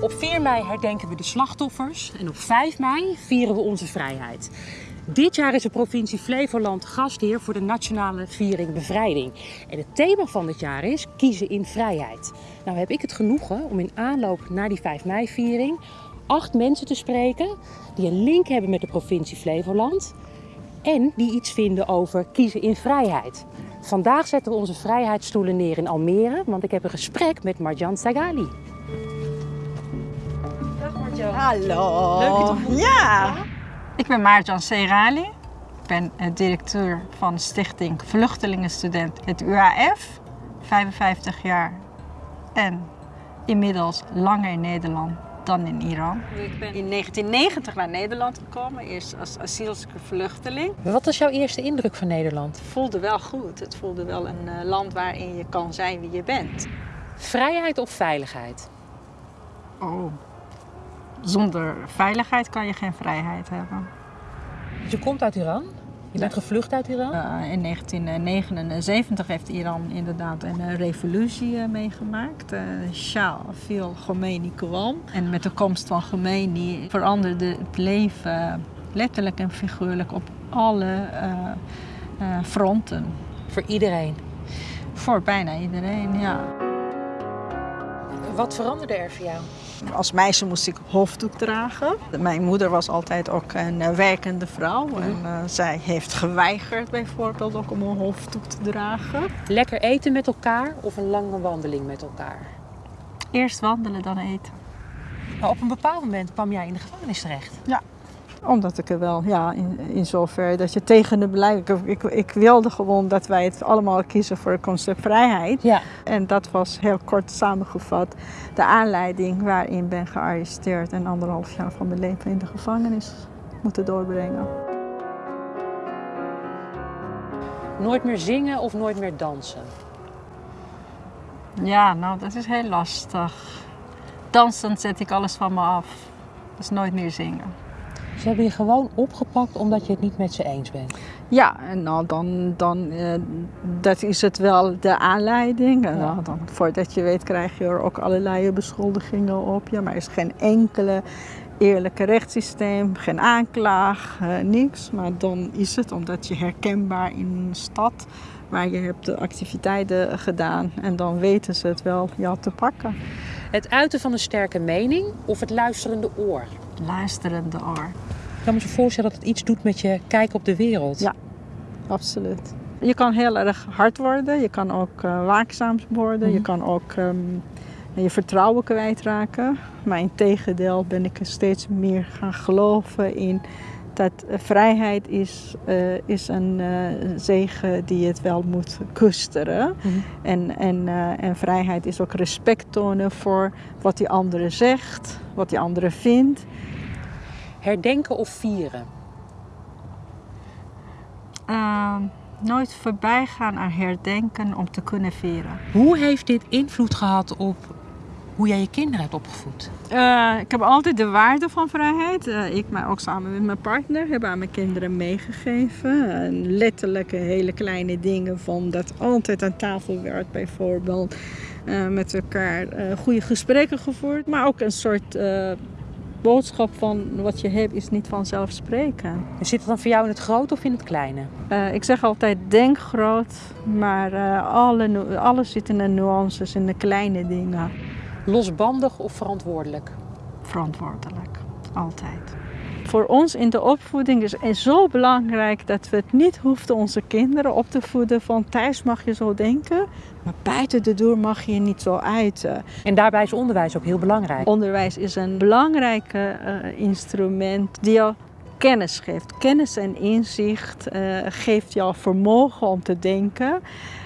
Op 4 mei herdenken we de slachtoffers en op 5 mei vieren we onze vrijheid. Dit jaar is de provincie Flevoland gastheer voor de nationale viering bevrijding. En het thema van dit jaar is kiezen in vrijheid. Nou heb ik het genoegen om in aanloop naar die 5 mei viering acht mensen te spreken die een link hebben met de provincie Flevoland en die iets vinden over kiezen in vrijheid. Vandaag zetten we onze vrijheidsstoelen neer in Almere, want ik heb een gesprek met Marjan Sagali. Hallo. Leuk je te ontmoeten. Ja. Ik ben Maartjan Serali. Ik ben eh, directeur van de stichting Vluchtelingenstudent het UAF. 55 jaar en inmiddels langer in Nederland dan in Iran. Ik ben in 1990 naar Nederland gekomen, eerst als asielzoeker vluchteling. Wat was jouw eerste indruk van Nederland? Het voelde wel goed. Het voelde wel een eh, land waarin je kan zijn wie je bent. Vrijheid of veiligheid? Oh. Zonder veiligheid kan je geen vrijheid hebben. Je komt uit Iran? Je bent gevlucht uit Iran? Uh, in 1979 heeft Iran inderdaad een uh, revolutie uh, meegemaakt. Shah viel Khomeini kwam. En met de komst van Khomeini veranderde het leven letterlijk en figuurlijk op alle fronten. Voor iedereen? Voor bijna iedereen, ja. Wat veranderde er voor jou? Als meisje moest ik hoofddoek dragen. Mijn moeder was altijd ook een werkende vrouw. Mm -hmm. En uh, zij heeft geweigerd bijvoorbeeld ook om een hoofddoek te dragen. Lekker eten met elkaar of een lange wandeling met elkaar? Eerst wandelen, dan eten. Maar op een bepaald moment kwam jij in de gevangenis terecht. Ja, omdat ik er wel, ja, in, in zover dat je tegen de beleid... Ik, ik, ik, wilde gewoon dat wij het allemaal kiezen voor het concept vrijheid. Ja. En dat was heel kort samengevat de aanleiding waarin ik ben gearresteerd... en anderhalf jaar van mijn leven in de gevangenis moeten doorbrengen. Nooit meer zingen of nooit meer dansen? Ja, nou, dat is heel lastig. Dansen zet ik alles van me af. Dus nooit meer zingen. Ze hebben je gewoon opgepakt omdat je het niet met ze eens bent? Ja, en nou, dan, dan uh, dat is het wel de aanleiding. En Ja. nou, dan, voordat je weet krijg je er ook allerlei beschuldigingen op je. Maar er is geen enkele eerlijke rechtssysteem, geen aanklaag, uh, niks. Maar dan is het omdat je herkenbaar in een stad waar je hebt de activiteiten gedaan. En dan weten ze het wel ja, te pakken. Het uiten van een sterke mening of het luisterende oor? Luisterende oor. Ik kan me zo voorstellen dat het iets doet met je kijk op de wereld. Ja. Absoluut. Je kan heel erg hard worden, je kan ook uh, waakzaam worden, Mhm. je kan ook um, je vertrouwen kwijtraken. Maar in tegendeel ben ik er steeds meer gaan geloven in dat vrijheid is, uh, is een zegen die het wel moet koesteren. Mhm. En, en, en vrijheid is ook respect tonen voor wat die andere zegt, wat die andere vindt. Herdenken of vieren? Uh, nooit voorbij gaan aan herdenken om te kunnen vieren. Hoe heeft dit invloed gehad op hoe jij je kinderen hebt opgevoed? Uh, ik heb altijd de waarde van vrijheid. Uh, ik, maar ook samen met mijn partner, hebben aan mijn kinderen meegegeven. Uh, letterlijke hele kleine dingen van dat altijd aan tafel werd bijvoorbeeld. met elkaar goede gesprekken gevoerd. Maar ook een soort boodschap van wat je hebt is niet vanzelfsprekend. Zit het dan voor jou in het groot of in het kleine? Uh, ik zeg altijd denk groot, maar uh, alle, alles zit in de nuances, in de kleine dingen. Losbandig of verantwoordelijk? Verantwoordelijk, altijd. Voor ons in de opvoeding is het zo belangrijk dat we het niet hoeven onze kinderen op te voeden van thuis mag je zo denken, maar buiten de deur mag je niet zo uiten. En daarbij is onderwijs ook heel belangrijk. Onderwijs is een belangrijk uh, instrument die jou kennis geeft. Kennis en inzicht uh, geeft jou vermogen om te denken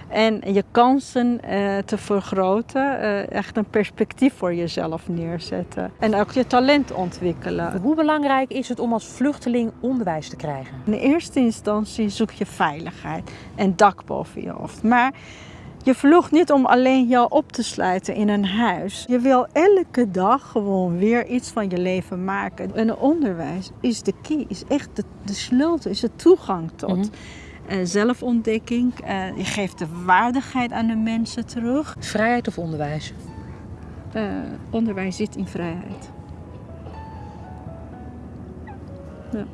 en je kansen uh, te vergroten. Uh, echt een perspectief voor jezelf neerzetten. En ook je talent ontwikkelen. Hoe belangrijk is het om als vluchteling onderwijs te krijgen? In eerste instantie zoek je veiligheid en dak boven je hoofd. Maar je vloog niet om alleen jou op te sluiten in een huis. Je wil elke dag gewoon weer iets van je leven maken. En onderwijs is de key, is echt de, de sleutel, is de toegang tot. Mhm. Eh, zelfontdekking, eh, je geeft de waardigheid aan de mensen terug. Vrijheid of onderwijs? Eh, onderwijs zit in vrijheid. Ja.